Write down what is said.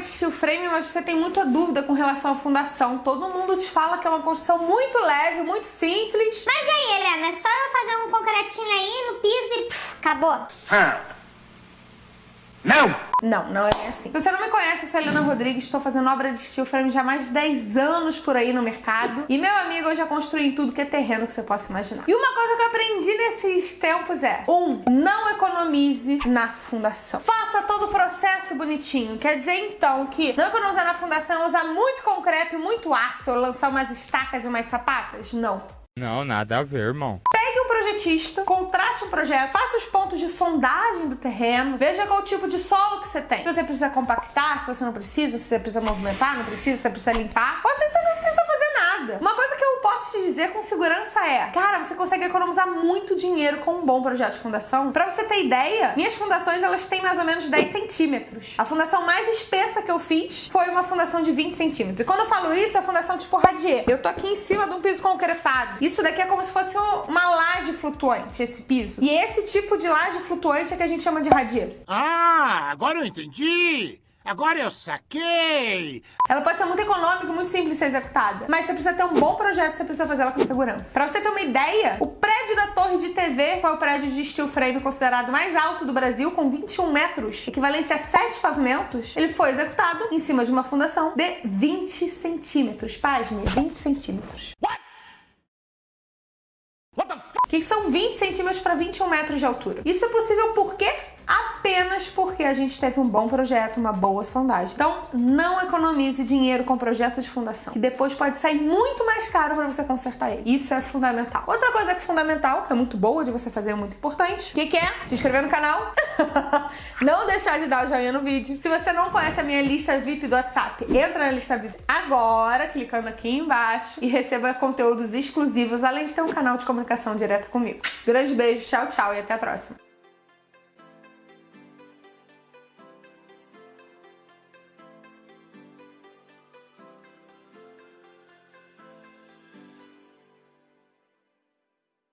de steel frame, mas você tem muita dúvida com relação à fundação. Todo mundo te fala que é uma construção muito leve, muito simples. Mas aí, Helena, é só eu fazer um concretinho aí no piso e pff, acabou. Não! Não, não é bem assim. Se você não me conhece, eu sou a Helena Rodrigues, estou fazendo obra de steel frame já há mais de 10 anos por aí no mercado. E meu amigo, eu já construí tudo que é terreno que você possa imaginar. E uma coisa que eu aprendi nesses tempos é: um, não economize na fundação. Faça todo o processo bonitinho. Quer dizer então que não economizar na fundação é usar muito concreto e muito aço, ou lançar umas estacas e umas sapatas? Não. Não, nada a ver, irmão. Contrate um projeto, faça os pontos de sondagem do terreno, veja qual tipo de solo que você tem. Se você precisa compactar, se você não precisa, se você precisa movimentar, não precisa, se você precisa limpar, ou se você não precisa fazer nada. Uma coisa que eu posso te dizer com segurança é, cara, você consegue economizar muito dinheiro com um bom projeto de fundação. Pra você ter ideia, minhas fundações, elas têm mais ou menos 10 centímetros. A fundação mais espessa que eu fiz foi uma fundação de 20 centímetros. E quando eu falo isso, é fundação tipo radier. Eu tô aqui em cima de um piso concretado. Isso daqui é como se fosse uma laje flutuante, esse piso. E esse tipo de laje flutuante é que a gente chama de radier. Ah, agora eu entendi! Agora eu saquei! Ela pode ser muito econômica, muito simples de ser executada, mas você precisa ter um bom projeto, você precisa fazer ela com segurança. Pra você ter uma ideia, o prédio da Torre de TV foi o prédio de steel frame considerado mais alto do Brasil, com 21 metros, equivalente a 7 pavimentos. Ele foi executado em cima de uma fundação de 20 centímetros. Pasme, 20 centímetros. O que são 20 centímetros para 21 metros de altura? Isso é possível por quê? Apenas porque a gente teve um bom projeto, uma boa sondagem. Então, não economize dinheiro com projeto de fundação, que depois pode sair muito mais caro para você consertar ele. Isso é fundamental. Outra coisa que é fundamental, que é muito boa de você fazer, é muito importante, que, que é? Se inscrever no canal, não deixar de dar o joinha no vídeo. Se você não conhece a minha lista VIP do WhatsApp, entra na lista VIP agora, clicando aqui embaixo e receba conteúdos exclusivos, além de ter um canal de comunicação direta comigo. Grande beijo, tchau, tchau e até a próxima.